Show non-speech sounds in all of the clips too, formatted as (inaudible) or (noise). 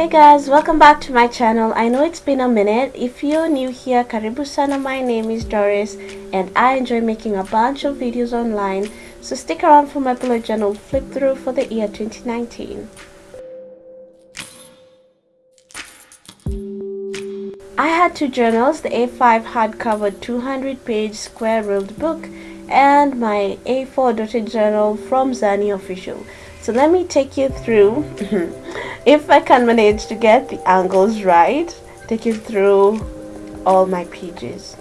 Hey guys, welcome back to my channel. I know it's been a minute. If you're new here, Karibu Sana, my name is Doris and I enjoy making a bunch of videos online. So stick around for my bullet journal flip through for the year 2019. I had two journals, the A5 hardcover 200 page square ruled book and my A4 dotted journal from Zani Official. So let me take you through, mm-hmm. if I can manage to get the angles right, take you through all my pages.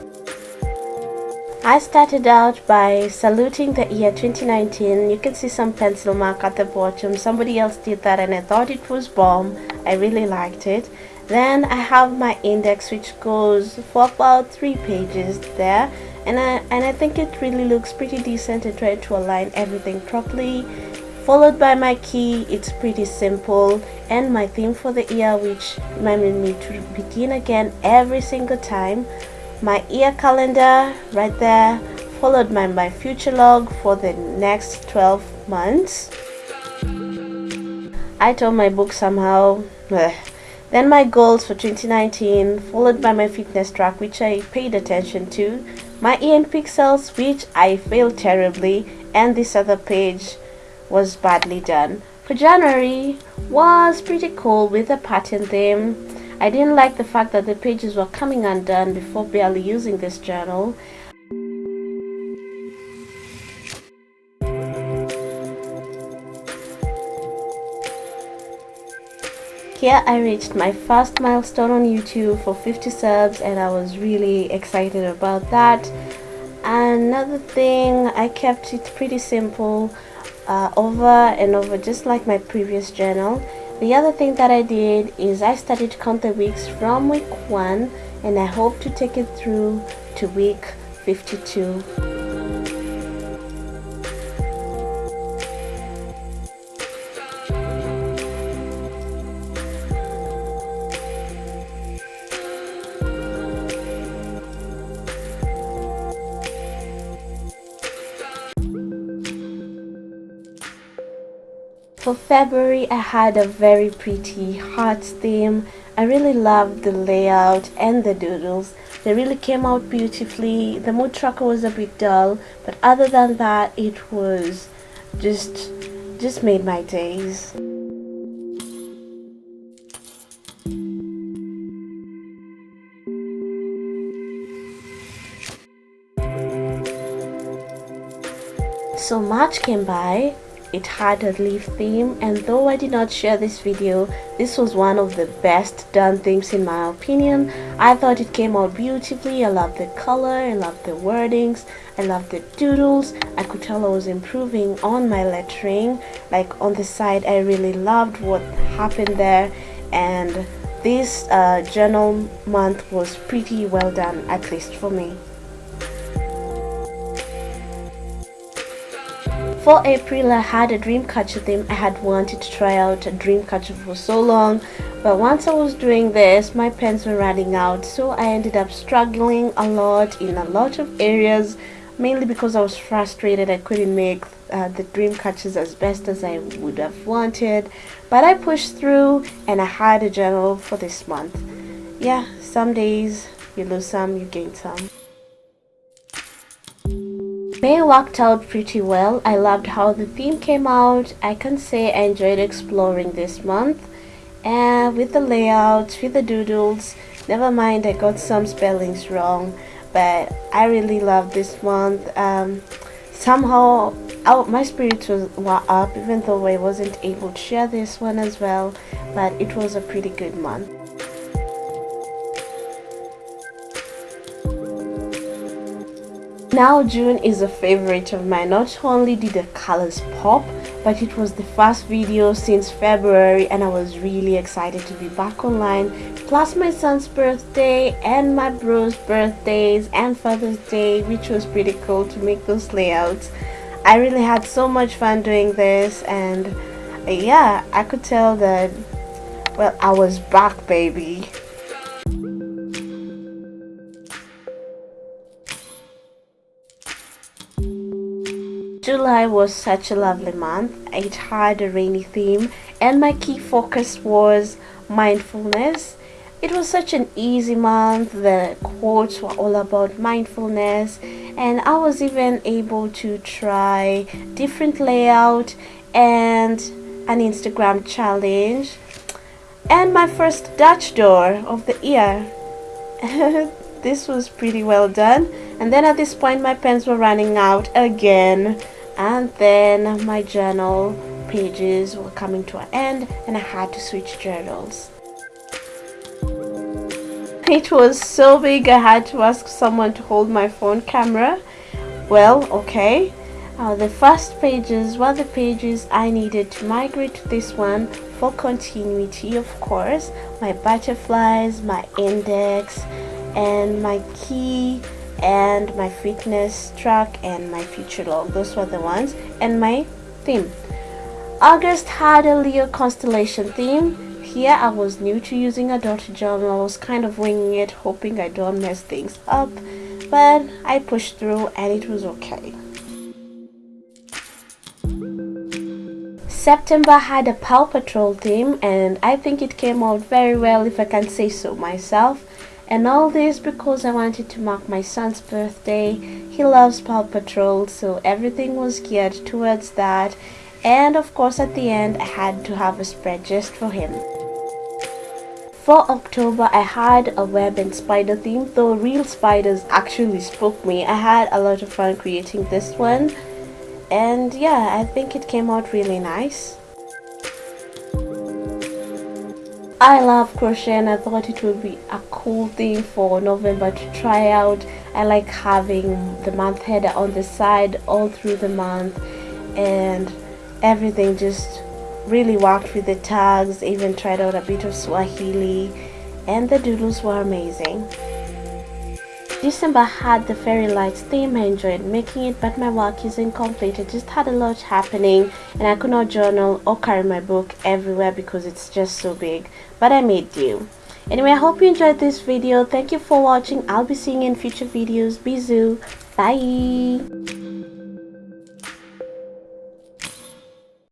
I started out by saluting the year 2019. You can see some pencil mark at the bottom. Somebody else did that and I thought it was bomb. I really liked it. Then I have my index which goes for about three pages there and I, and I think it really looks pretty decent. I tried to align everything properly followed by my key it's pretty simple. And my theme for the year which reminded me to begin again every single time my year calendar right there followed by my future log for the next 12 months. I told my book somehow then my goals for 2019 followed by my fitness track which I paid attention to my EN pixels which I failed terribly and this other page was badly done. For January was pretty cool with a pattern theme. I didn't like the fact that the pages were coming undone before barely using this journal. Here I reached my first milestone on YouTube for 50 subs and I was really excited about that. Another thing, I kept it pretty simple uh, over and over just like my previous journal. The other thing that I did is I started to count the weeks from week 1 and I hope to take it through to week 52 For February, I had a very pretty heart theme. I really loved the layout and the doodles. They really came out beautifully. The mood tracker was a bit dull, but other than that, it was just, just made my days. So March came by it had a leaf theme and though I did not share this video, this was one of the best done themes in my opinion. I thought it came out beautifully, I love the color, I love the wordings, I love the doodles. I could tell I was improving on my lettering. Like on the side I really loved what happened there and this uh, journal month was pretty well done at least for me. For April, I had a dreamcatcher theme. I had wanted to try out a dreamcatcher for so long, but once I was doing this, my pens were running out, so I ended up struggling a lot in a lot of areas, mainly because I was frustrated I couldn't make uh, the dream catchers as best as I would have wanted, but I pushed through and I had a journal for this month. Yeah, some days you lose some, you gain some. May worked out pretty well. I loved how the theme came out. I can say I enjoyed exploring this month. And with the layouts, with the doodles, never mind I got some spellings wrong. But I really loved this month. Um, somehow oh, my spirits was, were up even though I wasn't able to share this one as well. But it was a pretty good month. Now June is a favorite of mine. Not only did the colors pop, but it was the first video since February and I was really excited to be back online. Plus my son's birthday and my bro's birthdays and Father's Day which was pretty cool to make those layouts. I really had so much fun doing this and yeah, I could tell that, well, I was back baby. July was such a lovely month. It had a rainy theme and my key focus was mindfulness. It was such an easy month. The quotes were all about mindfulness and i was even able to try different layout and an instagram challenge. And my first dutch door of the year. (laughs) This was pretty well done. And then at this point my pens were running out again and then my journal pages were coming to an end and I had to switch journals. It was so big I had to ask someone to hold my phone camera. Well okay. Uh, the first pages were the pages I needed to migrate to this one for continuity of course. My butterflies my index and my key and my fitness track and my future log those were the ones and my theme August had a Leo constellation theme here I was new to using a dot journal. I was kind of winging it, hoping I don't mess things up, but I pushed through and it was okay. September had a Paw Patrol theme and I think it came out very well if I can say so myself. And all this because I wanted to mark my son's birthday. He loves Paw Patrol so everything was geared towards that. And of course at the end I had to have a spread just for him. For October, I had a web and spider theme, though real spiders actually spoke me. I had a lot of fun creating this one. And yeah, I think it came out really nice. I love crochet and I thought it would be a cool thing for November to try out. I like having the month header on the side all through the month and everything just really worked with the tags, even tried out a bit of Swahili, and the doodles were amazing. December had the fairy lights theme. I enjoyed making it, but my work is incomplete. I just had a lot happening, and I could not journal or carry my book everywhere because it's just so big. But I made do. Anyway, I hope you enjoyed this video. Thank you for watching. I'll be seeing you in future videos. Bisous. Bye.